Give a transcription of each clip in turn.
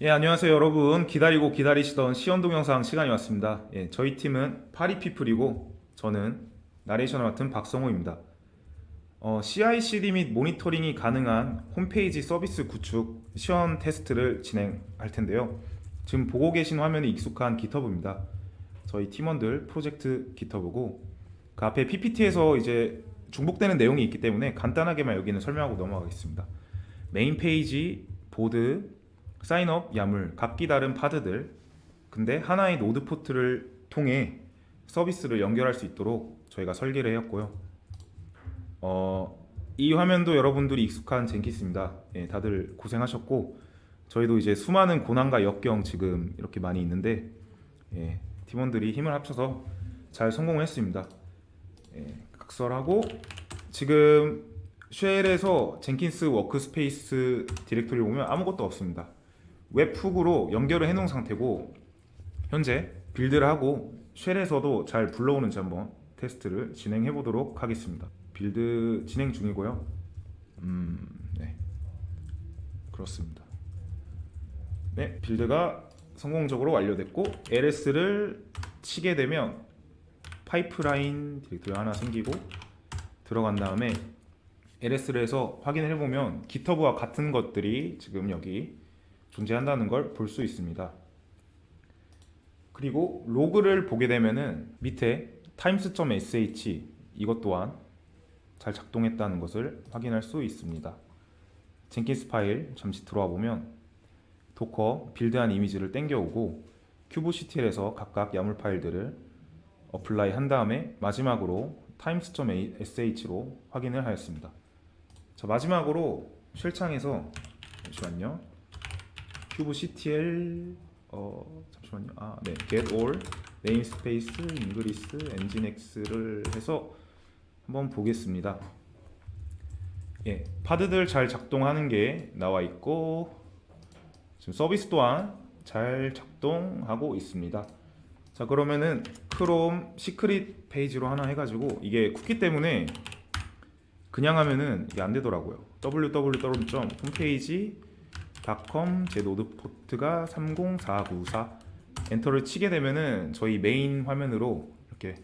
예, 안녕하세요 여러분. 기다리고 기다리시던 시연 동영상 시간이 왔습니다. 예, 저희 팀은 파리피플이고 저는 나레이션을 맡은 박성호입니다. 어, CI/CD 및 모니터링이 가능한 홈페이지 서비스 구축 시연 테스트를 진행할 텐데요. 지금 보고 계신 화면이 익숙한 GitHub입니다. 저희 팀원들 프로젝트 GitHub고 그 앞에 PPT에서 이제 중복되는 내용이 있기 때문에 간단하게만 여기는 설명하고 넘어가겠습니다. main page, board, sign up, YAML, 각기 다른 pod들 근데 하나의 node port를 통해 서비스를 연결할 수 있도록 저희가 설계를 했고요. 어, 이 화면도 여러분들이 익숙한 Jenkins입니다. 예, 다들 고생하셨고 저희도 이제 수많은 고난과 역경 지금 이렇게 많이 있는데 예, 팀원들이 힘을 합쳐서 잘 성공했습니다. 예, 각설하고 지금 shell에서 Jenkins workspace directory를 보면 아무것도 없습니다 webhook으로 연결을 해놓은 상태고 현재 build를 하고 shell에서도 잘 불러오는지 한번 테스트를 진행해 보도록 하겠습니다. build 진행 중이고요. 음, 네. 그렇습니다. 네 build가 성공적으로 완료됐고 LS를 치게 되면 pipeline directory 하나 생기고 들어간 다음에 LS를 해서 확인을 해보면 GitHub와 같은 것들이 지금 여기 존재한다는 걸 볼 수 있습니다. 그리고 log를 보게 되면은 밑에 times.sh 이것 또한 잘 작동했다는 것을 확인할 수 있습니다. Jenkins 파일 잠시 들어와 보면 Docker build한 이미지를 땡겨오고 kubectl에서 각각 YAML 파일들을 apply 한 다음에 마지막으로 times.sh로 확인을 하였습니다. 자 마지막으로 shell창에서 잠시만요. kubectl 어 잠시만요. 아, 네. get all namespace ingress nginx를 해서 한번 보겠습니다. 예, pod들 잘 작동하는 게 나와 있고 지금 서비스 또한 잘 작동하고 있습니다. 자 그러면은 Chrome secret 페이지로 하나 해 가지고 이게 쿠키 때문에 그냥 하면은 이게 안 되더라고요. www.홈페이지 .com 제 node port가 30494 enter를 치게 되면은 저희 메인 화면으로 이렇게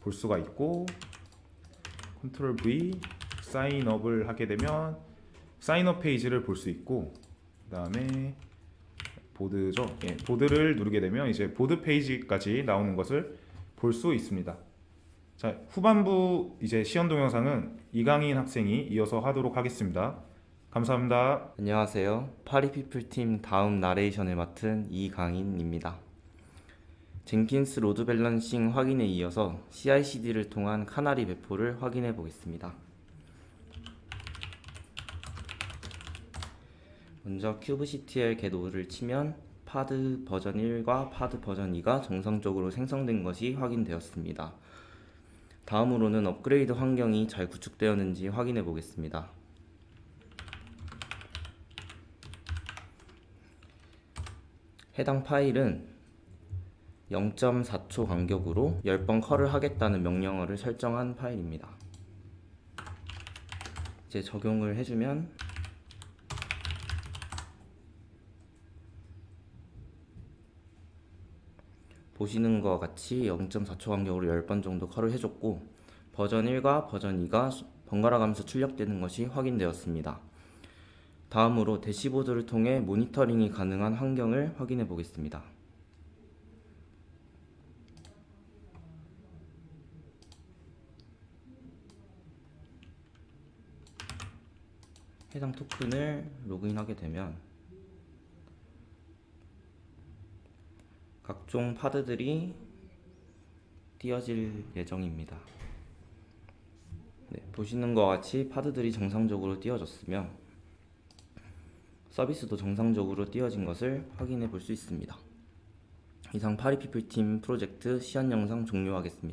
볼 수가 있고 컨트롤 V 사인업을 하게 되면 sign up 페이지를 볼 수 있고 그 다음에 board죠. 예, board를 누르게 되면 이제 보드 페이지까지 나오는 것을 볼 수 있습니다. 자 후반부 이제 시연 동영상은 이강인 학생이 이어서 하도록 하겠습니다 감사합니다. 안녕하세요. Party People 팀 다음 나레이션을 맡은 이강인입니다. Jenkins load balancing 확인에 이어서 CI/CD를 통한 canary 배포를 확인해 보겠습니다. 먼저 kubectl get all을 치면 pod 버전 1과 pod 버전 2가 정상적으로 생성된 것이 확인되었습니다. 다음으로는 업그레이드 환경이 잘 구축되었는지 확인해 보겠습니다. 해당 파일은 0.4초 간격으로 10번 컬을 하겠다는 명령어를 설정한 파일입니다. 이제 적용을 해주면 보시는 것 같이 0.4초 간격으로 10번 정도 컬을 해줬고 버전 1과 버전 2가 번갈아 가면서 출력되는 것이 확인되었습니다. 다음으로 대시보드를 통해 모니터링이 가능한 환경을 확인해 보겠습니다. 해당 토큰을 로그인하게 되면 각종 파드들이 띄어질 예정입니다. 네, 보시는 것 같이 파드들이 정상적으로 띄어졌으며 서비스도 정상적으로 띄어진 것을 확인해 볼 수 있습니다. 이상 파리피플팀 프로젝트 시연 영상 종료하겠습니다.